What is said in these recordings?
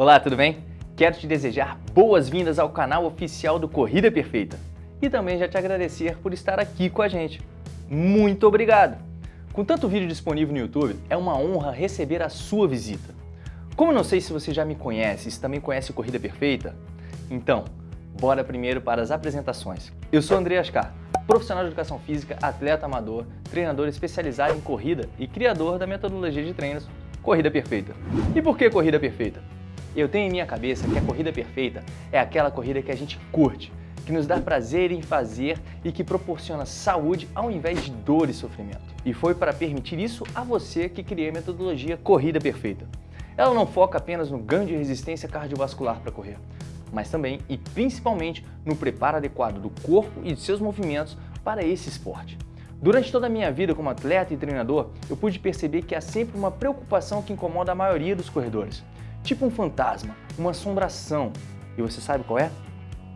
Olá, tudo bem? Quero te desejar boas-vindas ao canal oficial do Corrida Perfeita e também já te agradecer por estar aqui com a gente. Muito obrigado! Com tanto vídeo disponível no YouTube, é uma honra receber a sua visita. Como não sei se você já me conhece e se também conhece Corrida Perfeita, então, bora primeiro para as apresentações. Eu sou André Ascar, profissional de educação física, atleta amador, treinador especializado em corrida e criador da metodologia de treinos Corrida Perfeita. E por que Corrida Perfeita? Eu tenho em minha cabeça que a corrida perfeita é aquela corrida que a gente curte, que nos dá prazer em fazer e que proporciona saúde ao invés de dor e sofrimento. E foi para permitir isso a você que criei a metodologia Corrida Perfeita. Ela não foca apenas no ganho de resistência cardiovascular para correr, mas também e principalmente no preparo adequado do corpo e de seus movimentos para esse esporte. Durante toda a minha vida como atleta e treinador, eu pude perceber que há sempre uma preocupação que incomoda a maioria dos corredores tipo um fantasma, uma assombração. E você sabe qual é?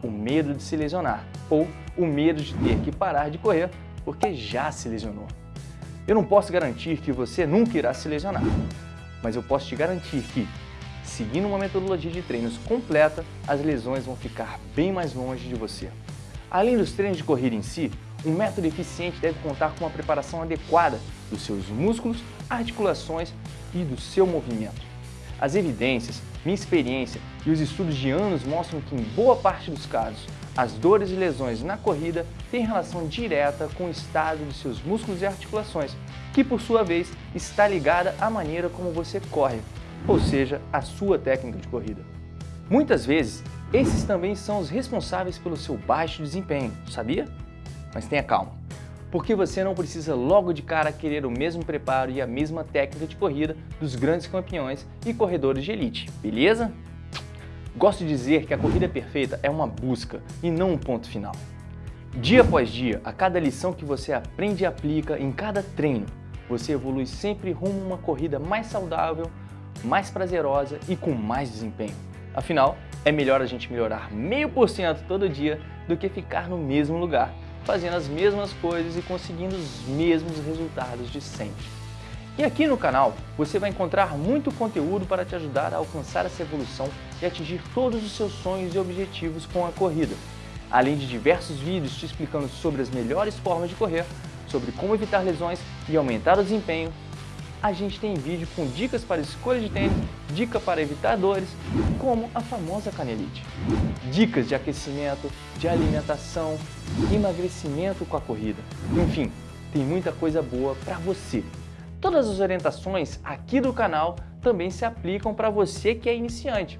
O medo de se lesionar ou o medo de ter que parar de correr porque já se lesionou. Eu não posso garantir que você nunca irá se lesionar, mas eu posso te garantir que, seguindo uma metodologia de treinos completa, as lesões vão ficar bem mais longe de você. Além dos treinos de corrida em si, um método eficiente deve contar com uma preparação adequada dos seus músculos, articulações e do seu movimento. As evidências, minha experiência e os estudos de anos mostram que, em boa parte dos casos, as dores e lesões na corrida têm relação direta com o estado de seus músculos e articulações, que por sua vez está ligada à maneira como você corre, ou seja, à sua técnica de corrida. Muitas vezes, esses também são os responsáveis pelo seu baixo desempenho, sabia? Mas tenha calma porque você não precisa logo de cara querer o mesmo preparo e a mesma técnica de corrida dos grandes campeões e corredores de elite, beleza? Gosto de dizer que a corrida perfeita é uma busca e não um ponto final. Dia após dia, a cada lição que você aprende e aplica em cada treino, você evolui sempre rumo a uma corrida mais saudável, mais prazerosa e com mais desempenho. Afinal, é melhor a gente melhorar meio por cento todo dia do que ficar no mesmo lugar fazendo as mesmas coisas e conseguindo os mesmos resultados de sempre. E aqui no canal você vai encontrar muito conteúdo para te ajudar a alcançar essa evolução e atingir todos os seus sonhos e objetivos com a corrida. Além de diversos vídeos te explicando sobre as melhores formas de correr, sobre como evitar lesões e aumentar o desempenho, a gente tem vídeo com dicas para escolha de tênis, dica para evitar dores, como a famosa canelite. Dicas de aquecimento, de alimentação, emagrecimento com a corrida. Enfim, tem muita coisa boa para você. Todas as orientações aqui do canal também se aplicam para você que é iniciante,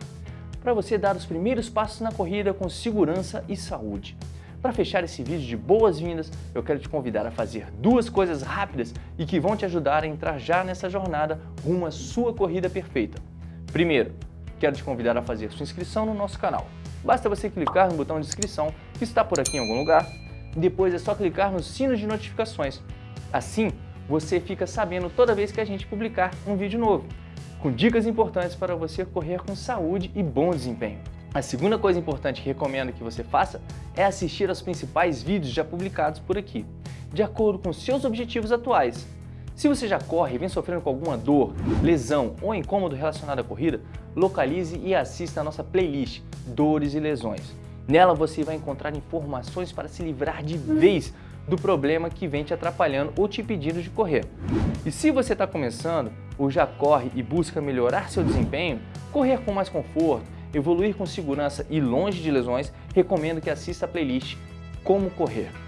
para você dar os primeiros passos na corrida com segurança e saúde. Para fechar esse vídeo de boas-vindas, eu quero te convidar a fazer duas coisas rápidas e que vão te ajudar a entrar já nessa jornada rumo à sua corrida perfeita. Primeiro, quero te convidar a fazer sua inscrição no nosso canal. Basta você clicar no botão de inscrição que está por aqui em algum lugar depois é só clicar no sino de notificações. Assim, você fica sabendo toda vez que a gente publicar um vídeo novo, com dicas importantes para você correr com saúde e bom desempenho. A segunda coisa importante que recomendo que você faça é assistir aos principais vídeos já publicados por aqui, de acordo com seus objetivos atuais. Se você já corre e vem sofrendo com alguma dor, lesão ou incômodo relacionado à corrida, localize e assista a nossa playlist Dores e Lesões. Nela você vai encontrar informações para se livrar de vez do problema que vem te atrapalhando ou te impedindo de correr. E se você está começando ou já corre e busca melhorar seu desempenho, correr com mais conforto, evoluir com segurança e longe de lesões, recomendo que assista a playlist Como Correr.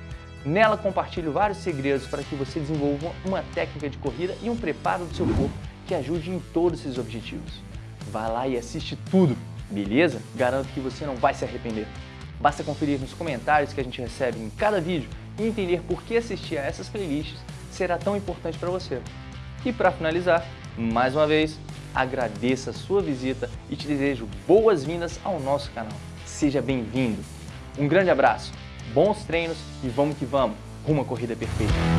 Nela compartilho vários segredos para que você desenvolva uma técnica de corrida e um preparo do seu corpo que ajude em todos esses objetivos. Vá lá e assiste tudo, beleza? Garanto que você não vai se arrepender. Basta conferir nos comentários que a gente recebe em cada vídeo e entender por que assistir a essas playlists será tão importante para você. E para finalizar, mais uma vez, agradeço a sua visita e te desejo boas-vindas ao nosso canal. Seja bem-vindo. Um grande abraço, bons treinos e vamos que vamos, rumo à corrida perfeita.